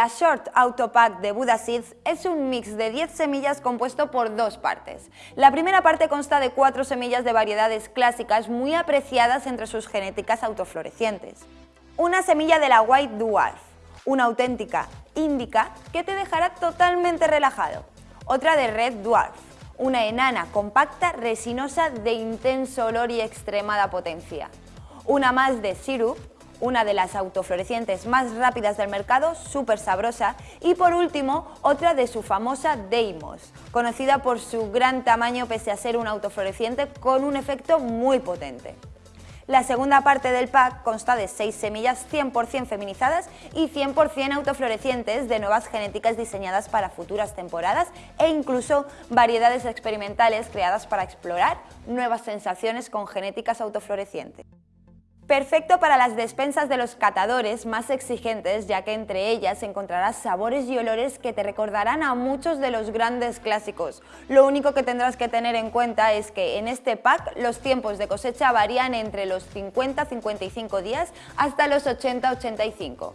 La Short Auto Pack de Buddha Seeds es un mix de 10 semillas compuesto por dos partes. La primera parte consta de cuatro semillas de variedades clásicas muy apreciadas entre sus genéticas autoflorecientes. Una semilla de la White Dwarf, una auténtica índica que te dejará totalmente relajado. Otra de Red Dwarf, una enana compacta resinosa de intenso olor y extremada potencia. Una más de Syrup, una de las autoflorecientes más rápidas del mercado, súper sabrosa, y por último, otra de su famosa Deimos, conocida por su gran tamaño pese a ser un autofloreciente con un efecto muy potente. La segunda parte del pack consta de 6 semillas 100% feminizadas y 100% autoflorecientes de nuevas genéticas diseñadas para futuras temporadas e incluso variedades experimentales creadas para explorar nuevas sensaciones con genéticas autoflorecientes. Perfecto para las despensas de los catadores más exigentes, ya que entre ellas encontrarás sabores y olores que te recordarán a muchos de los grandes clásicos. Lo único que tendrás que tener en cuenta es que en este pack los tiempos de cosecha varían entre los 50-55 días hasta los 80-85.